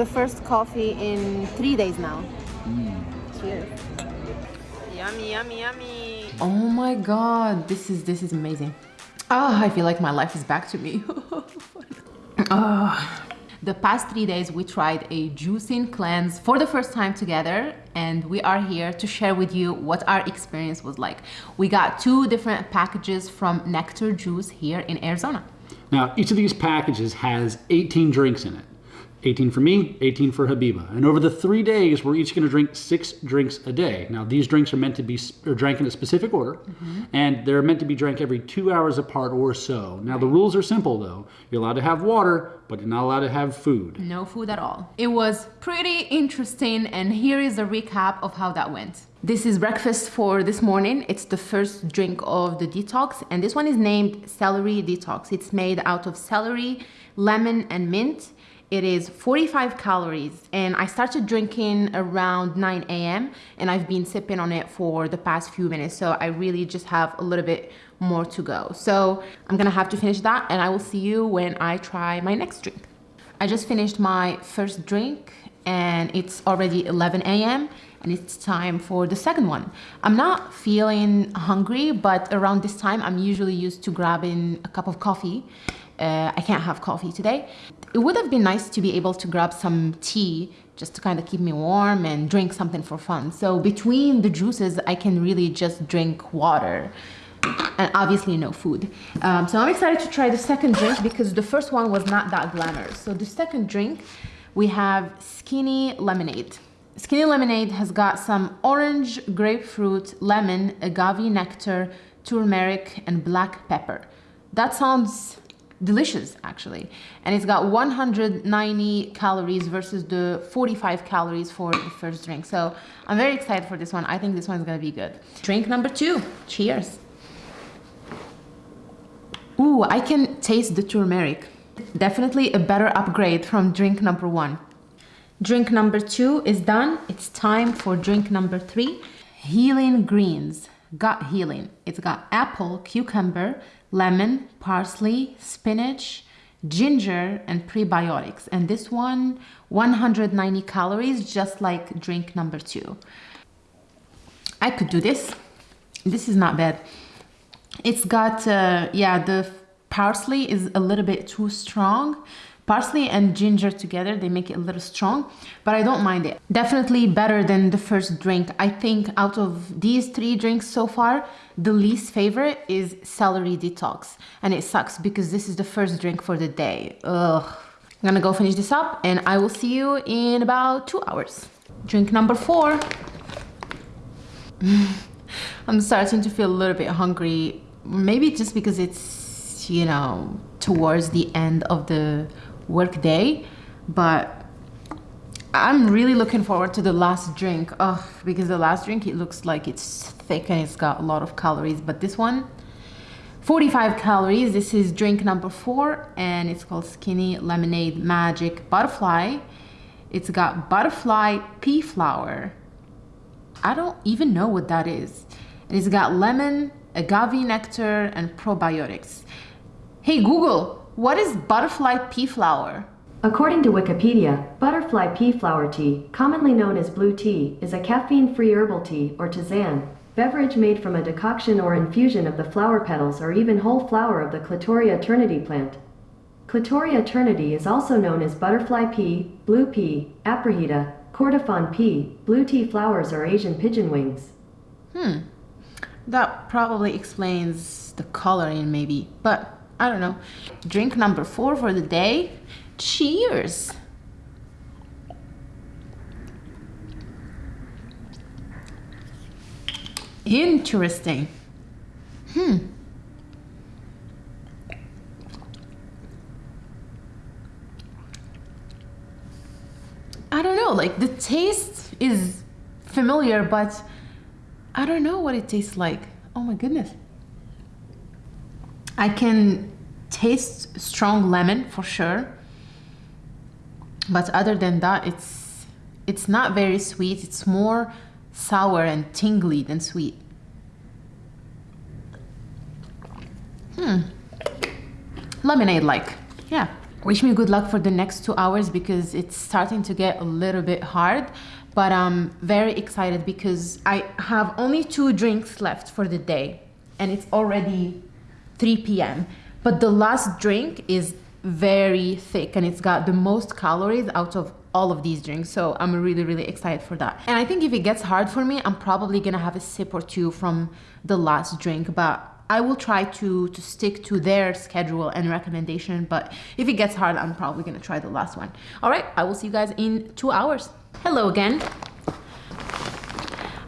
the first coffee in three days now. Cheers. Yummy, yummy, yummy. Oh my god, this is this is amazing. Ah, I feel like my life is back to me. Ah. The past three days we tried a juicing cleanse for the first time together and we are here to share with you what our experience was like. We got two different packages from Nekter Juice here in Arizona. Now, each of these packages has 18 drinks in it. 18 for me, 18 for Habiba. And over the three days, we're each gonna drink six drinks a day. Now, these drinks are meant to be are drank in a specific order, mm -hmm. and they're meant to be drank every two hours apart or so. Now, the rules are simple though. You're allowed to have water, but you're not allowed to have food. No food at all. It was pretty interesting, and here is a recap of how that went. This is breakfast for this morning. It's the first drink of the detox, and this one is named Celery Detox. It's made out of celery, lemon, and mint. It is 45 calories and I started drinking around 9 a.m. and I've been sipping on it for the past few minutes. So I really just have a little bit more to go. So I'm gonna have to finish that and I will see you when I try my next drink. I just finished my first drink and it's already 11 a.m. and it's time for the second one. I'm not feeling hungry, but around this time I'm usually used to grabbing a cup of coffee uh, I can't have coffee today. It would have been nice to be able to grab some tea just to kind of keep me warm and drink something for fun. So between the juices, I can really just drink water and obviously no food. Um, so I'm excited to try the second drink because the first one was not that glamorous. So the second drink, we have Skinny Lemonade. Skinny Lemonade has got some orange, grapefruit, lemon, agave nectar, turmeric, and black pepper. That sounds delicious actually and it's got 190 calories versus the 45 calories for the first drink so i'm very excited for this one i think this one's gonna be good drink number two cheers Ooh, I can taste the turmeric. Definitely a better upgrade from drink number one. Drink number two is done. It's time for drink number three. Healing Greens, gut healing. It's got apple, cucumber, lemon, parsley, spinach, ginger, and prebiotics. And this one, 190 calories, just like drink number two. I could do this. This is not bad. It's got, uh, yeah, the parsley is a little bit too strong, Parsley and ginger together, they make it a little strong, but I don't mind it. Definitely better than the first drink. I think out of these three drinks so far, the least favorite is celery detox. And it sucks because this is the first drink for the day. Ugh. I'm gonna go finish this up and I will see you in about two hours. Drink number four. I'm starting to feel a little bit hungry. Maybe just because it's, you know, towards the end of the work day, but I'm really looking forward to the last drink. Oh, because the last drink, it looks like it's thick and it's got a lot of calories, but this one, 45 calories. This is drink number four and it's called Skinny Lemonade Magic Butterfly. It's got butterfly pea flower. I don't even know what that is. And it's got lemon, agave nectar, and probiotics. Hey Google, what is butterfly pea flower? According to Wikipedia, butterfly pea flower tea, commonly known as blue tea, is a caffeine-free herbal tea, or tisane, beverage made from a decoction or infusion of the flower petals or even whole flower of the Clitoria ternatea plant. Clitoria ternatea is also known as butterfly pea, blue pea, aparajita, kordofan pea, blue tea flowers or Asian pigeon wings. Hmm, that probably explains the coloring maybe, but I don't know. Drink number four for the day. Cheers. Interesting. Hmm. I don't know, like the taste is familiar, but I don't know what it tastes like. Oh my goodness. I can taste strong lemon for sure. But other than that, it's it's not very sweet. It's more sour and tingly than sweet. Hmm. Lemonade like. Yeah. wish me good luck for the next two hours because it's starting to get a little bit hard. But I'm very excited because I have only two drinks left for the day and it's already 3 p.m. But the last drink is very thick and it's got the most calories out of all of these drinks so i'm really really excited for that and i think if it gets hard for me i'm probably gonna have a sip or two from the last drink but I will try to to stick to their schedule and recommendation, but if it gets hard, I'm probably gonna try the last one. All right, I will see you guys in two hours. Hello again.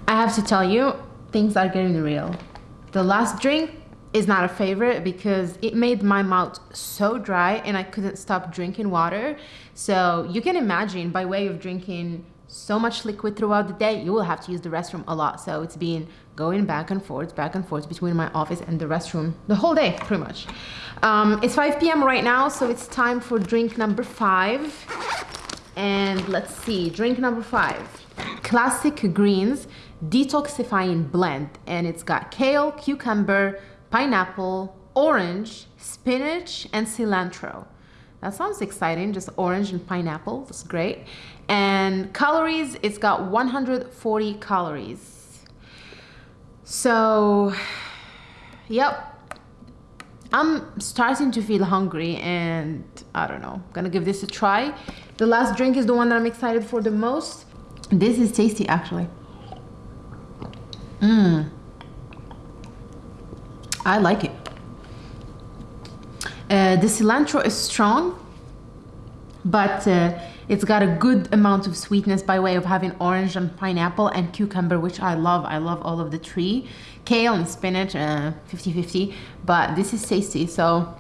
I have to tell you, things are getting real. The last drink is not a favorite because it made my mouth so dry and I couldn't stop drinking water. So you can imagine by way of drinking so much liquid throughout the day, you will have to use the restroom a lot. So it's been going back and forth, back and forth between my office and the restroom the whole day, pretty much. Um, it's 5 p.m. right now, so it's time for drink number five. And let's see, drink number five. Classic Greens Detoxifying Blend. And it's got kale, cucumber, pineapple, orange, spinach, and cilantro. That sounds exciting, just orange and pineapple, that's great. And calories, it's got 140 calories. So, yep. I'm starting to feel hungry and I don't know, I'm gonna give this a try. The last drink is the one that I'm excited for the most. This is tasty actually. Mmm. I like it. Uh, the cilantro is strong, but uh, it's got a good amount of sweetness by way of having orange and pineapple and cucumber, which I love. I love all of the three. Kale and spinach, 50-50, uh, but this is tasty. So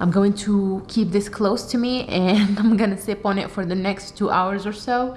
I'm going to keep this close to me and I'm gonna sip on it for the next two hours or so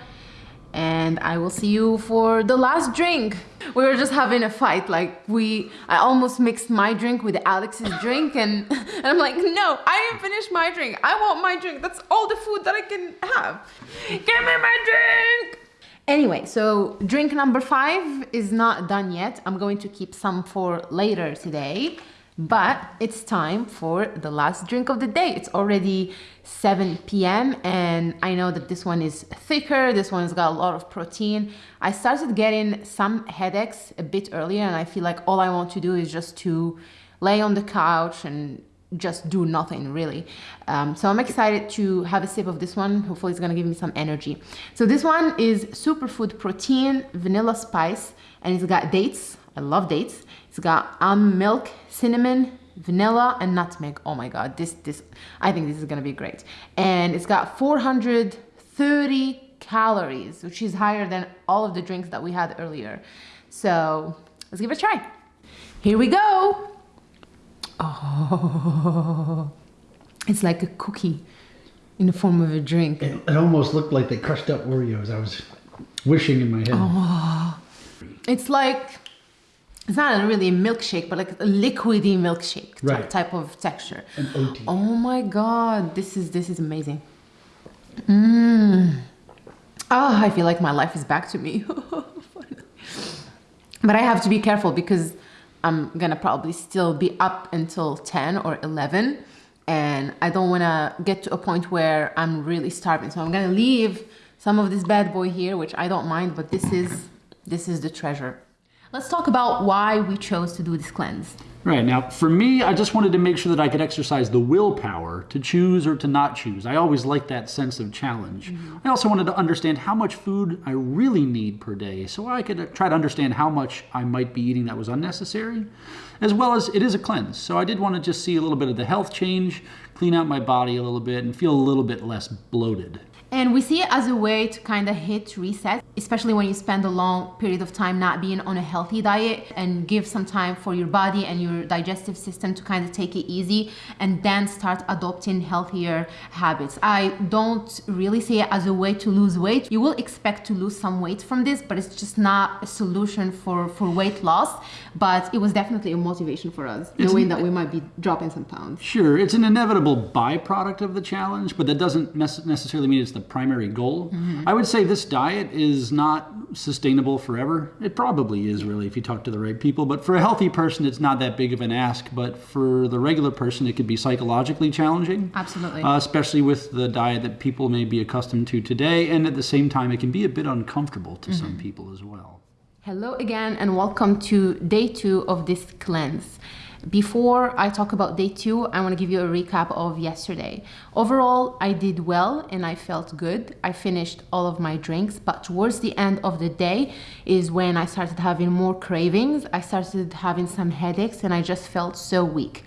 and I will see you for the last drink. We were just having a fight, like we, I almost mixed my drink with Alex's drink and, and I'm like, no, I didn't finish my drink. I want my drink. That's all the food that I can have. Give me my drink. Anyway, so drink number five is not done yet. I'm going to keep some for later today. But it's time for the last drink of the day. It's already 7 p.m. and I know that this one is thicker. This one's got a lot of protein. I started getting some headaches a bit earlier and I feel like all I want to do is just to lay on the couch and just do nothing really. Um, so I'm excited to have a sip of this one. Hopefully it's gonna give me some energy. So this one is superfood protein, vanilla spice, and it's got dates. I love dates. It's got almond milk, cinnamon, vanilla, and nutmeg. Oh my God, this, this, I think this is gonna be great. And it's got 430 calories, which is higher than all of the drinks that we had earlier. So let's give it a try. Here we go. Oh, it's like a cookie in the form of a drink. It, it almost looked like they crushed up Oreos. I was wishing in my head. Oh, it's like it's not really a milkshake, but like a liquidy milkshake right. type of texture. Oh my god, this is this is amazing. Mmm. Oh, I feel like my life is back to me. but I have to be careful because I'm gonna probably still be up until 10 or 11 and I don't wanna get to a point where I'm really starving. So I'm gonna leave some of this bad boy here, which I don't mind, but this is this is the treasure. Let's talk about why we chose to do this cleanse. Right, now for me, I just wanted to make sure that I could exercise the willpower to choose or to not choose. I always like that sense of challenge. Mm -hmm. I also wanted to understand how much food I really need per day so I could try to understand how much I might be eating that was unnecessary, as well as it is a cleanse. So I did want to just see a little bit of the health change, clean out my body a little bit, and feel a little bit less bloated. And we see it as a way to kind of hit reset, especially when you spend a long period of time not being on a healthy diet and give some time for your body and your digestive system to kind of take it easy and then start adopting healthier habits. I don't really see it as a way to lose weight. You will expect to lose some weight from this, but it's just not a solution for, for weight loss. But it was definitely a motivation for us, it's knowing that we might be dropping some pounds. Sure, it's an inevitable byproduct of the challenge, but that doesn't necessarily mean it's the primary goal. I would say this diet is not sustainable forever. It probably is really if you talk to the right people, but for a healthy person, it's not that big of an ask. But for the regular person, it could be psychologically challenging. Absolutely. Uh, especially with the diet that people may be accustomed to today. And at the same time, it can be a bit uncomfortable to some people as well. Hello again, and welcome to day two of this cleanse. Before I talk about day two, I want to give you a recap of yesterday. Overall, I did well and I felt good. I finished all of my drinks, but towards the end of the day is when I started having more cravings. I started having some headaches and I just felt so weak.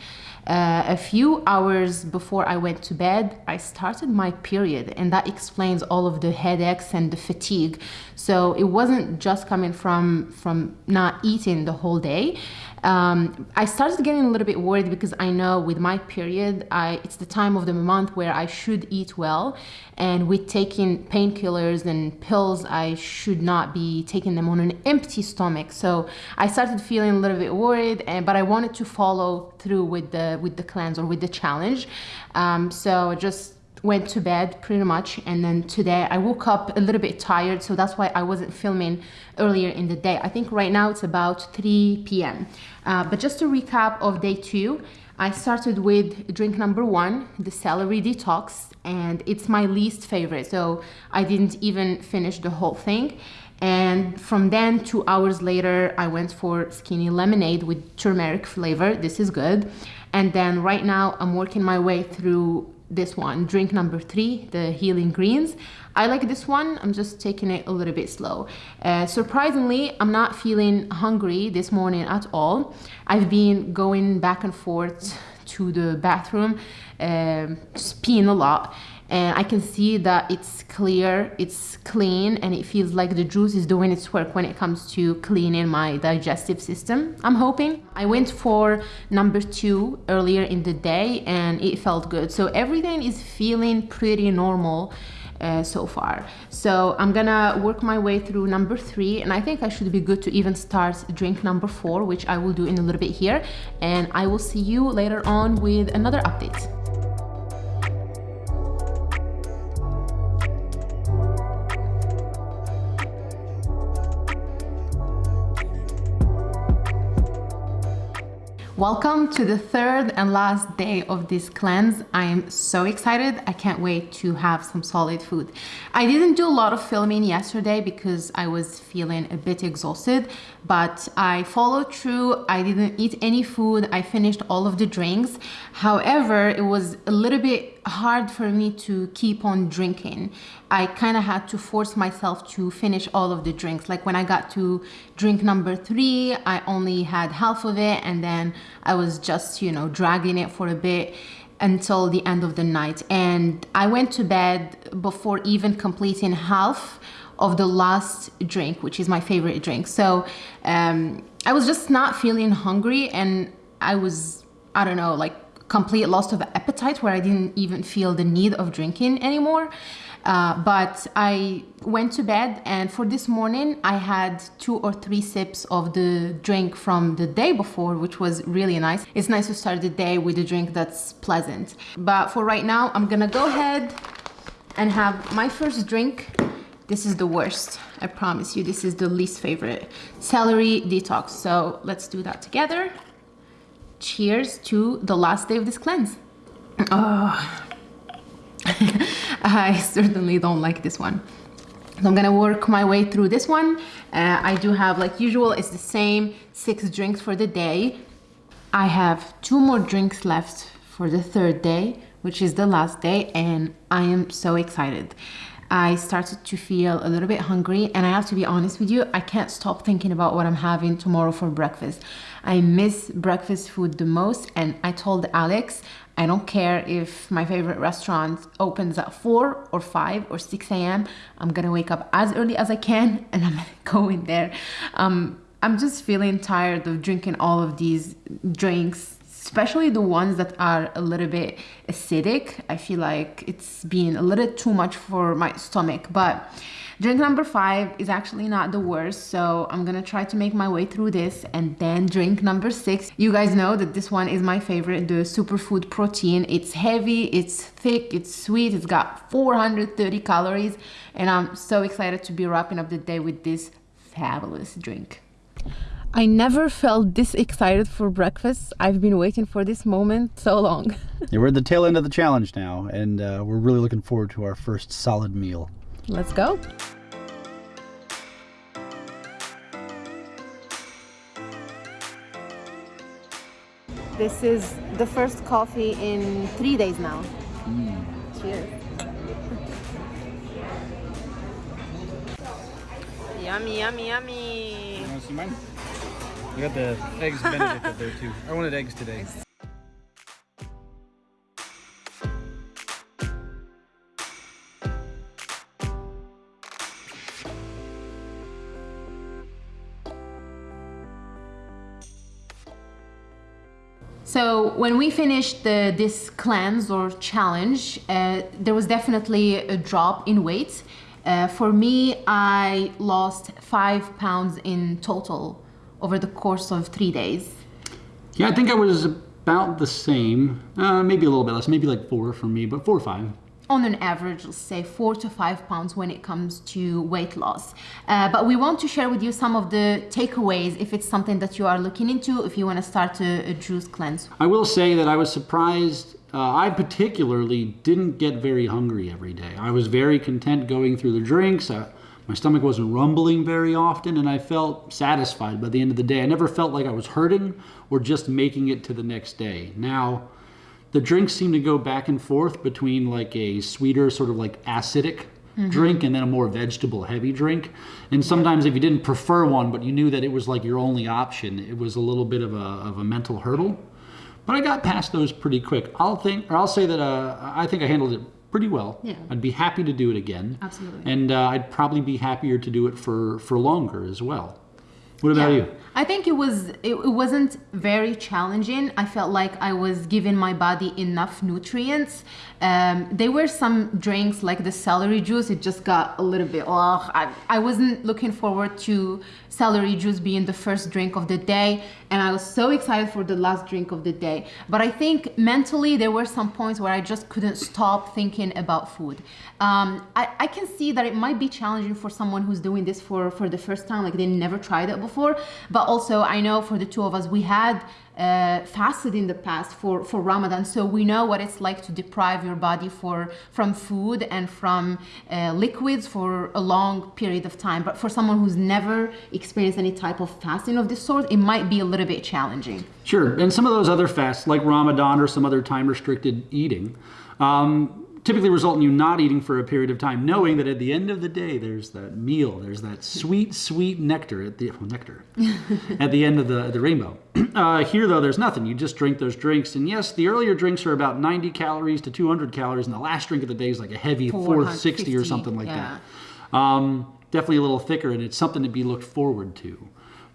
Uh, a few hours before I went to bed, I started my period, and that explains all of the headaches and the fatigue. So it wasn't just coming from from not eating the whole day. Um, I started getting a little bit worried because I know with my period, I, it's the time of the month where I should eat well, and with taking painkillers and pills, I should not be taking them on an empty stomach. So I started feeling a little bit worried, and but I wanted to follow through with the with the cleanse or with the challenge. Um, so just went to bed pretty much and then today I woke up a little bit tired so that's why I wasn't filming earlier in the day. I think right now it's about 3 p.m. Uh, but just to recap of day two I started with drink number one the celery detox and it's my least favorite so I didn't even finish the whole thing. And from then two hours later I went for skinny lemonade with turmeric flavor. This is good. And then right now I'm working my way through this one, drink number three, the healing greens. I like this one, I'm just taking it a little bit slow. Uh, surprisingly, I'm not feeling hungry this morning at all. I've been going back and forth to the bathroom, uh, just peeing a lot and I can see that it's clear, it's clean, and it feels like the juice is doing its work when it comes to cleaning my digestive system. I'm hoping. I went for number two earlier in the day and it felt good. So everything is feeling pretty normal. Uh, so far. So I'm gonna work my way through number three and I think I should be good to even start drink number four, which I will do in a little bit here. And I will see you later on with another update. Welcome to the third and last day of this cleanse. I am so excited. I can't wait to have some solid food. I didn't do a lot of filming yesterday because I was feeling a bit exhausted, but I followed through. I didn't eat any food. I finished all of the drinks. However, it was a little bit hard for me to keep on drinking. I kind of had to force myself to finish all of the drinks. Like when I got to drink number three, I only had half of it and then I was just, you know, dragging it for a bit until the end of the night. And I went to bed before even completing half of the last drink, which is my favorite drink. So um, I was just not feeling hungry and I was, I don't know, like complete loss of appetite where I didn't even feel the need of drinking anymore. Uh, but I went to bed and for this morning I had two or three sips of the drink from the day before, which was really nice. It's nice to start the day with a drink that's pleasant. But for right now, I'm gonna go ahead and have my first drink. This is the worst, I promise you. This is the least favorite. Celery detox. So let's do that together. Cheers to the last day of this cleanse. Oh. I certainly don't like this one. So I'm gonna work my way through this one. Uh, I do have, like usual, it's the same six drinks for the day. I have two more drinks left for the third day, which is the last day, and I am so excited. I started to feel a little bit hungry, and I have to be honest with you, I can't stop thinking about what I'm having tomorrow for breakfast. I miss breakfast food the most, and I told Alex I don't care if my favorite restaurant opens at 4 or 5 or 6 a.m. I'm gonna wake up as early as I can and I'm going there. Um, I'm just feeling tired of drinking all of these drinks, especially the ones that are a little bit acidic. I feel like it's been a little too much for my stomach, but Drink number five is actually not the worst, so I'm gonna try to make my way through this and then drink number six. You guys know that this one is my favorite, the superfood protein. It's heavy, it's thick, it's sweet, it's got 430 calories, and I'm so excited to be wrapping up the day with this fabulous drink. I never felt this excited for breakfast. I've been waiting for this moment so long. yeah, we're at the tail end of the challenge now, and uh, we're really looking forward to our first solid meal. Let's go. This is the first coffee in three days now. Mm. Cheers. yummy, yummy, yummy. You want to see mine? I got the eggs benedict up there too. I wanted eggs today. So when we finished the, this cleanse or challenge, uh, there was definitely a drop in weight. Uh, for me, I lost five pounds in total over the course of three days. Yeah, I think I was about the same, uh, maybe a little bit less, maybe like four for me, but four or five on an average, let's say four to five pounds when it comes to weight loss. Uh, but we want to share with you some of the takeaways if it's something that you are looking into, if you want to start a, a juice cleanse. I will say that I was surprised. Uh, I particularly didn't get very hungry every day. I was very content going through the drinks. Uh, my stomach wasn't rumbling very often, and I felt satisfied by the end of the day. I never felt like I was hurting or just making it to the next day. Now, the drinks seem to go back and forth between like a sweeter, sort of like acidic mm-hmm. drink and then a more vegetable heavy drink. And sometimes if you didn't prefer one, but you knew that it was like your only option, it was a little bit of a, of a mental hurdle. But I got past those pretty quick. I'll think, or I'll say that uh, I think I handled it pretty well. Yeah. I'd be happy to do it again. Absolutely. And uh, I'd probably be happier to do it for, for longer as well. What about yeah. you? I think it was it, it, wasn't very challenging. I felt like I was giving my body enough nutrients. Um, there were some drinks like the celery juice. It just got a little bit. Oh, I, I wasn't looking forward to celery juice being the first drink of the day, and I was so excited for the last drink of the day. But I think mentally there were some points where I just couldn't stop thinking about food. Um, I, I can see that it might be challenging for someone who's doing this for for the first time, like they never tried it before. But also, I know for the two of us, we had uh, fasted in the past for, for Ramadan, so we know what it's like to deprive your body for from food and from uh, liquids for a long period of time. But for someone who's never experienced any type of fasting of this sort, it might be a little bit challenging. Sure, and some of those other fasts, like Ramadan or some other time-restricted eating, um, typically result in you not eating for a period of time, knowing that at the end of the day, there's that meal, there's that sweet, sweet nectar at the well, nectar at the end of the the rainbow. Uh, here, though, there's nothing. You just drink those drinks, and yes, the earlier drinks are about 90 calories to 200 calories, and the last drink of the day is like a heavy 460 or something like yeah. that. Um, definitely a little thicker, and it's something to be looked forward to.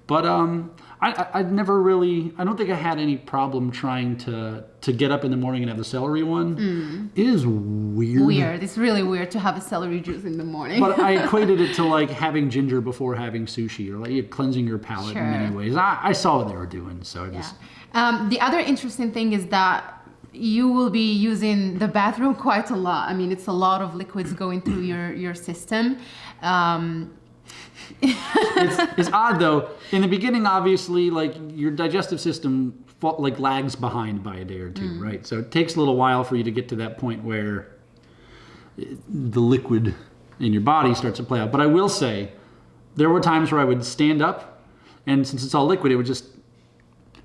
But um, I, I, never really, I don't think I had any problem trying to to get up in the morning and have the celery one. Mm. It is weird. Weird. It's really weird to have a celery juice in the morning. but I equated it to like having ginger before having sushi or like cleansing your palate sure. in many ways. I, I, saw what they were doing, so I yeah. Um, the other interesting thing is that you will be using the bathroom quite a lot. I mean, it's a lot of liquids going through your your system. Um, it's, it's odd though. In the beginning, obviously, like your digestive system like lags behind by a day or two, mm. right? So it takes a little while for you to get to that point where the liquid in your body starts to play out. But I will say, there were times where I would stand up, and since it's all liquid, it would just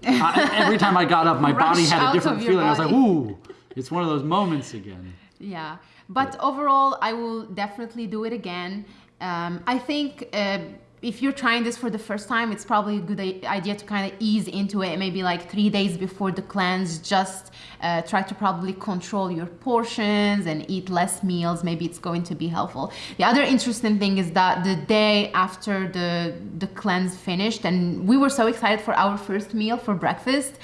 I, every time I got up, my body had a different feeling. I was like, ooh, it's one of those moments again. Yeah, but, but overall, I will definitely do it again. Um, I think uh, if you're trying this for the first time, it's probably a good idea to kind of ease into it. Maybe like three days before the cleanse, just uh, try to probably control your portions and eat less meals. Maybe it's going to be helpful. The other interesting thing is that the day after the the cleanse finished, and we were so excited for our first meal for breakfast,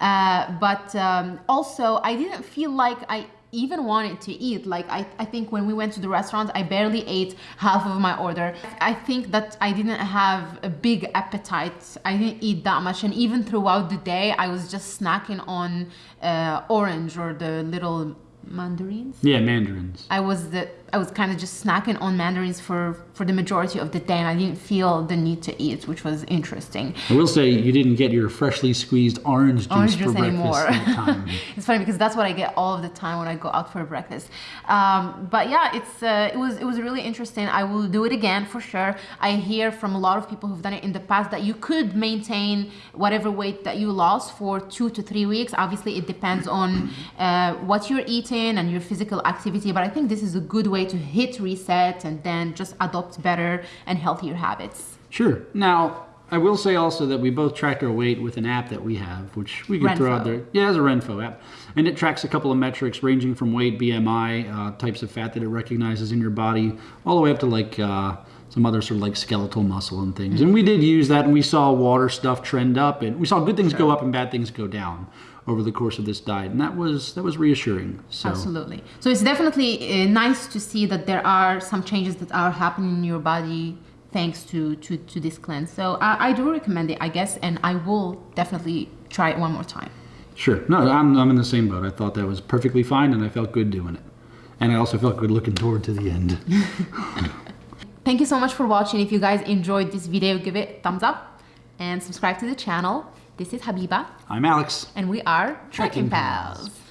uh, but um, also I didn't feel like I even wanted to eat. Like I, I think when we went to the restaurant, I barely ate half of my order. I think that I didn't have a big appetite. I didn't eat that much, and even throughout the day, I was just snacking on uh, orange or the little mandarins. Yeah, mandarins. I was the I was kind of just snacking on mandarins for for the majority of the day, and I didn't feel the need to eat, which was interesting. I will say you didn't get your freshly squeezed orange juice Orange for breakfast anymore. time. it's funny because that's what I get all of the time when I go out for breakfast. Um, but yeah, it's uh, it was it was really interesting. I will do it again for sure. I hear from a lot of people who've done it in the past that you could maintain whatever weight that you lost for two to three weeks. Obviously, it depends on uh, what you're eating and your physical activity. But I think this is a good way to hit reset and then just adopt better and healthier habits. Sure. Now, I will say also that we both track our weight with an app that we have, which we can throw out there. Yeah, it's a Renpho app. And it tracks a couple of metrics ranging from weight, BMI, uh, types of fat that it recognizes in your body, all the way up to like uh, some other sort of like skeletal muscle and things. And we did use that and we saw water stuff trend up and we saw good things go up and bad things go down over the course of this diet. And that was that was reassuring. So Absolutely. So it's definitely uh, nice to see that there are some changes that are happening in your body thanks to to, to this cleanse. So I, I do recommend it, I guess, and I will definitely try it one more time. Sure. No, I'm, I'm in the same boat. I thought that was perfectly fine and I felt good doing it. And I also felt good looking toward to the end. Thank you so much for watching. If you guys enjoyed this video, give it a thumbs up and subscribe to the channel. This is Habiba, I'm Alex. and we are Trekking Trekking Pals.